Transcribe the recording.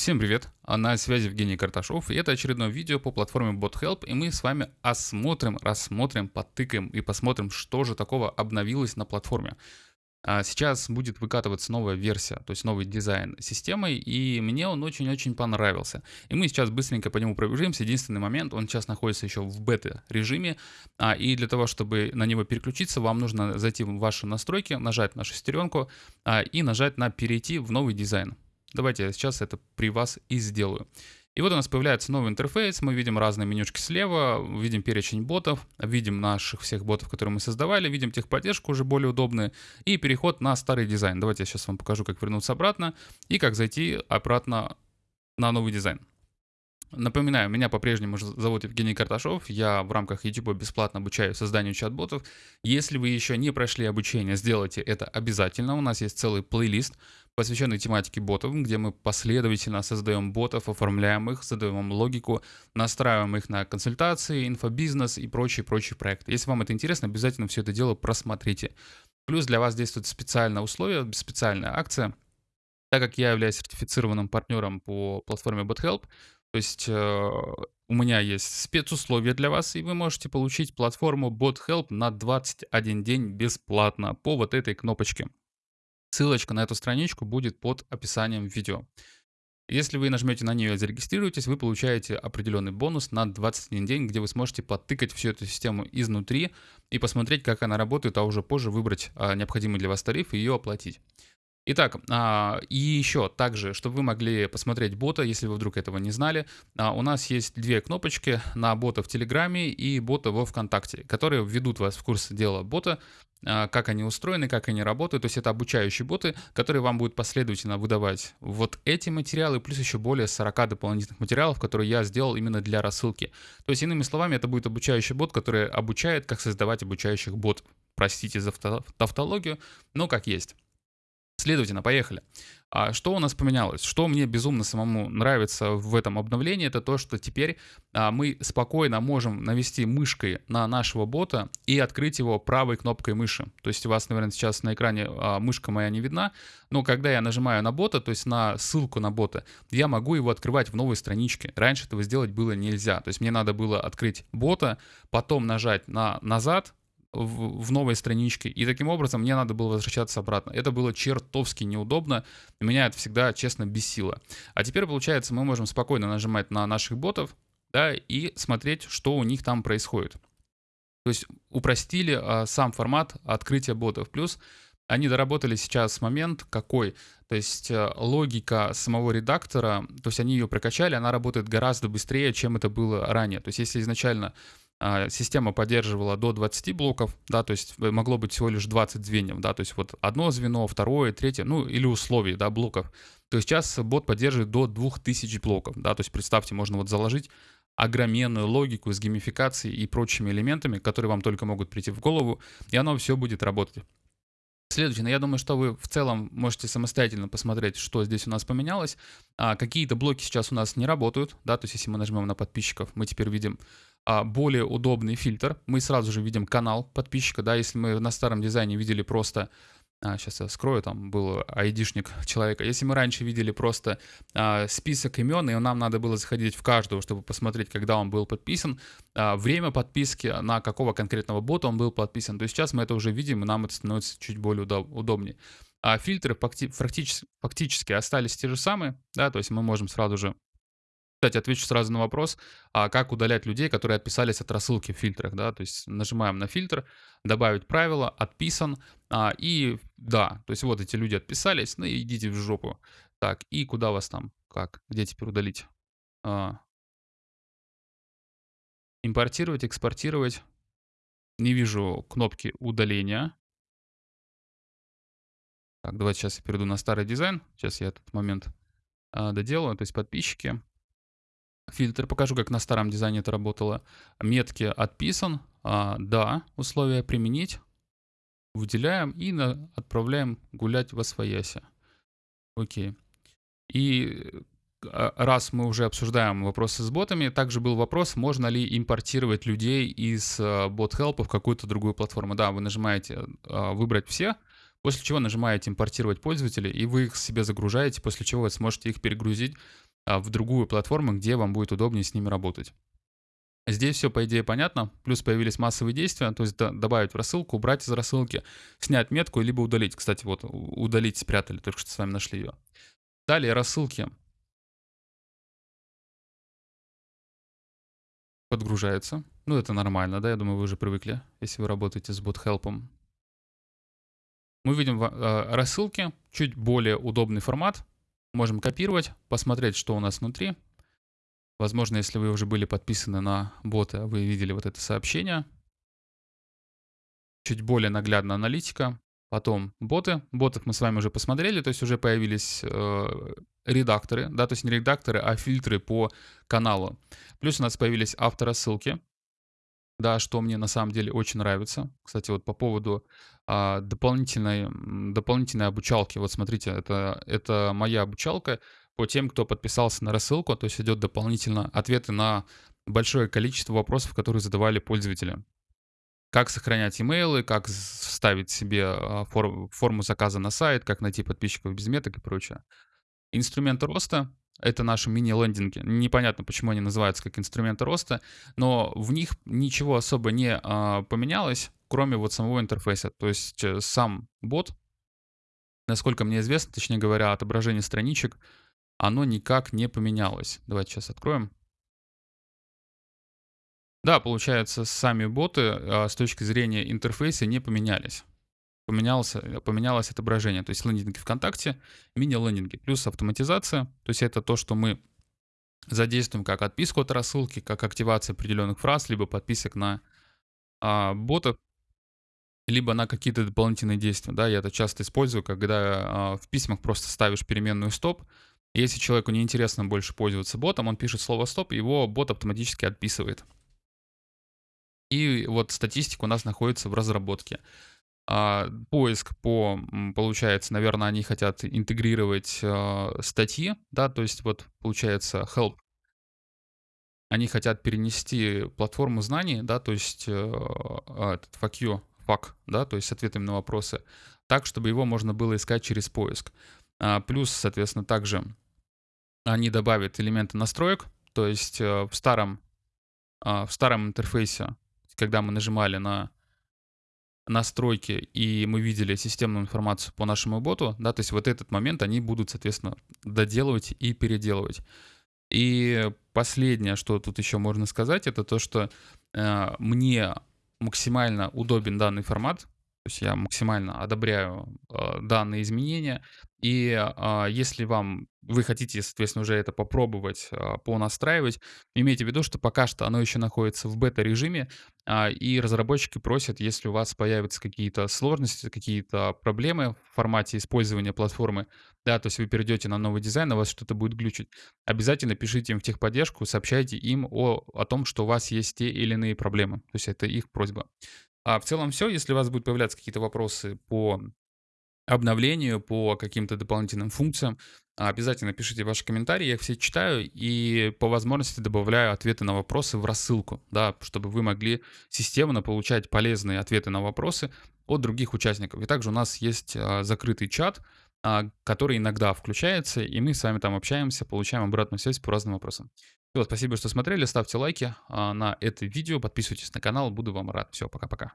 Всем привет, а на связи Евгений Карташов, и это очередное видео по платформе BotHelp, и мы с вами осмотрим, рассмотрим, потыкаем и посмотрим, что же такого обновилось на платформе. А сейчас будет выкатываться новая версия, то есть новый дизайн системы, и мне он очень-очень понравился. И мы сейчас быстренько по нему пробежимся. Единственный момент, он сейчас находится еще в бета-режиме, а, и для того, чтобы на него переключиться, вам нужно зайти в ваши настройки, нажать на шестеренку а, и нажать на «Перейти в новый дизайн». Давайте я сейчас это при вас и сделаю. И вот у нас появляется новый интерфейс, мы видим разные менюшки слева, видим перечень ботов, видим наших всех ботов, которые мы создавали, видим техподдержку уже более удобные, и переход на старый дизайн. Давайте я сейчас вам покажу, как вернуться обратно и как зайти обратно на новый дизайн. Напоминаю, меня по-прежнему зовут Евгений Карташов, я в рамках YouTube бесплатно обучаю созданию чат-ботов. Если вы еще не прошли обучение, сделайте это обязательно. У нас есть целый плейлист, посвященный тематике ботов, где мы последовательно создаем ботов, оформляем их, задаем им логику, настраиваем их на консультации, инфобизнес и прочие-прочие проекты. Если вам это интересно, обязательно все это дело просмотрите. Плюс для вас действует специальное условие, специальная акция. Так как я являюсь сертифицированным партнером по платформе BotHelp, то есть э, у меня есть спецусловия для вас, и вы можете получить платформу BotHelp на 21 день бесплатно по вот этой кнопочке. Ссылочка на эту страничку будет под описанием видео. Если вы нажмете на нее и зарегистрируетесь, вы получаете определенный бонус на 21 день, где вы сможете подтыкать всю эту систему изнутри и посмотреть, как она работает, а уже позже выбрать а, необходимый для вас тариф и ее оплатить. Итак, а, и еще также, чтобы вы могли посмотреть бота, если вы вдруг этого не знали, а, у нас есть две кнопочки на бота в Телеграме и бота во Вконтакте, которые введут вас в курс дела бота, а, как они устроены, как они работают. То есть это обучающие боты, которые вам будут последовательно выдавать вот эти материалы, плюс еще более 40 дополнительных материалов, которые я сделал именно для рассылки. То есть, иными словами, это будет обучающий бот, который обучает, как создавать обучающих ботов. Простите за тавтологию, но как есть. Следовательно, поехали. А что у нас поменялось? Что мне безумно самому нравится в этом обновлении, это то, что теперь а, мы спокойно можем навести мышкой на нашего бота и открыть его правой кнопкой мыши. То есть у вас, наверное, сейчас на экране а, мышка моя не видна, но когда я нажимаю на бота, то есть на ссылку на бота, я могу его открывать в новой страничке. Раньше этого сделать было нельзя. То есть мне надо было открыть бота, потом нажать на назад, в, в новой страничке, и таким образом мне надо было возвращаться обратно. Это было чертовски неудобно, меня это всегда, честно, бесило. А теперь, получается, мы можем спокойно нажимать на наших ботов, да, и смотреть, что у них там происходит. То есть упростили а, сам формат открытия ботов. Плюс они доработали сейчас момент какой, то есть э, логика самого редактора, то есть они ее прокачали, она работает гораздо быстрее, чем это было ранее. То есть если изначально система поддерживала до 20 блоков, да, то есть э, могло быть всего лишь 20 звеньев, да, то есть вот одно звено, второе, третье, ну или условий, да, блоков, то есть сейчас бот поддерживает до 2000 блоков, да, то есть представьте, можно вот заложить огроменную логику с геймификацией и прочими элементами, которые вам только могут прийти в голову, и оно все будет работать. Следовательно, я думаю, что вы в целом можете самостоятельно посмотреть, что здесь у нас поменялось. А, Какие-то блоки сейчас у нас не работают, да, то есть если мы нажмем на подписчиков, мы теперь видим а, более удобный фильтр. Мы сразу же видим канал подписчика, да, если мы на старом дизайне видели просто а, сейчас я скрою, там был айдишник человека. Если мы раньше видели просто а, список имен, и нам надо было заходить в каждого, чтобы посмотреть, когда он был подписан, а, время подписки, на какого конкретного бота он был подписан, то сейчас мы это уже видим, и нам это становится чуть более удобнее. А фильтры фактически, фактически остались те же самые, да, то есть мы можем сразу же кстати, отвечу сразу на вопрос, а как удалять людей, которые отписались от рассылки в фильтрах, да, то есть нажимаем на фильтр, добавить правило, отписан, а, и да, то есть вот эти люди отписались, ну идите в жопу. Так, и куда вас там, как, где теперь удалить? А, импортировать, экспортировать. Не вижу кнопки удаления. Так, давайте сейчас я перейду на старый дизайн. Сейчас я этот момент а, доделаю, то есть подписчики фильтр. Покажу, как на старом дизайне это работало. Метки отписан. А, да, условия применить. Выделяем и на, отправляем гулять во своясе. Окей. И а, раз мы уже обсуждаем вопросы с ботами, также был вопрос, можно ли импортировать людей из а, в какую-то другую платформу. Да, вы нажимаете а, «Выбрать все», после чего нажимаете «Импортировать пользователей», и вы их себе загружаете, после чего вы сможете их перегрузить в другую платформу, где вам будет удобнее с ними работать. Здесь все, по идее, понятно. Плюс появились массовые действия, то есть добавить в рассылку, убрать из рассылки, снять метку, либо удалить. Кстати, вот удалить спрятали, только что с вами нашли ее. Далее рассылки. Подгружаются. Ну, это нормально, да, я думаю, вы уже привыкли, если вы работаете с BotHelp. Мы видим э, рассылки, чуть более удобный формат. Можем копировать, посмотреть, что у нас внутри. Возможно, если вы уже были подписаны на бота, вы видели вот это сообщение. Чуть более наглядная аналитика. Потом боты. Ботов мы с вами уже посмотрели, то есть уже появились э, редакторы, да, то есть не редакторы, а фильтры по каналу. Плюс у нас появились авторассылки, да, что мне на самом деле очень нравится. Кстати, вот по поводу а, дополнительной, дополнительной обучалки, вот смотрите, это, это моя обучалка по тем, кто подписался на рассылку, то есть идет дополнительно ответы на большое количество вопросов, которые задавали пользователи как сохранять имейлы, как вставить себе а, форму заказа на сайт, как найти подписчиков без меток и прочее. Инструменты роста — это наши мини-лендинги. Непонятно, почему они называются как инструменты роста, но в них ничего особо не а, поменялось, кроме вот самого интерфейса. То есть э, сам бот, насколько мне известно, точнее говоря, отображение страничек, оно никак не поменялось. Давайте сейчас откроем. Да, получается, сами боты а, с точки зрения интерфейса не поменялись. Поменялся, поменялось отображение. То есть лендинги ВКонтакте, мини-лендинги, плюс автоматизация. То есть это то, что мы задействуем как отписку от рассылки, как активация определенных фраз, либо подписок на а, ботов, либо на какие-то дополнительные действия. Да, я это часто использую, когда а, в письмах просто ставишь переменную стоп. Если человеку неинтересно больше пользоваться ботом, он пишет слово стоп, его бот автоматически отписывает. И вот статистика у нас находится в разработке. А, поиск по, получается, наверное, они хотят интегрировать а, статьи, да, то есть вот получается help. Они хотят перенести платформу знаний, да, то есть э, а, этот fuck you, да, то есть с ответами на вопросы, так, чтобы его можно было искать через поиск. Плюс, соответственно, также они добавят элементы настроек, то есть э, в старом, в старом интерфейсе когда мы нажимали на настройки и мы видели системную информацию по нашему боту, да, то есть вот этот момент они будут, соответственно, доделывать и переделывать. И последнее, что тут еще можно сказать, это то, что э, мне максимально удобен данный формат, то есть я максимально одобряю э, данные изменения. И э, если вам вы хотите, соответственно, уже это попробовать, э, понастраивать, имейте в виду, что пока что оно еще находится в бета-режиме, э, и разработчики просят, если у вас появятся какие-то сложности, какие-то проблемы в формате использования платформы, да, то есть вы перейдете на новый дизайн, у вас что-то будет глючить, обязательно пишите им в техподдержку, сообщайте им о, о том, что у вас есть те или иные проблемы. То есть это их просьба. А в целом все. Если у вас будут появляться какие-то вопросы по обновлению, по каким-то дополнительным функциям, обязательно пишите ваши комментарии, я их все читаю и по возможности добавляю ответы на вопросы в рассылку, да, чтобы вы могли системно получать полезные ответы на вопросы от других участников. И также у нас есть а, закрытый чат, который иногда включается, и мы с вами там общаемся, получаем обратную связь по разным вопросам. Все, спасибо, что смотрели, ставьте лайки а, на это видео, подписывайтесь на канал, буду вам рад. Все, пока-пока.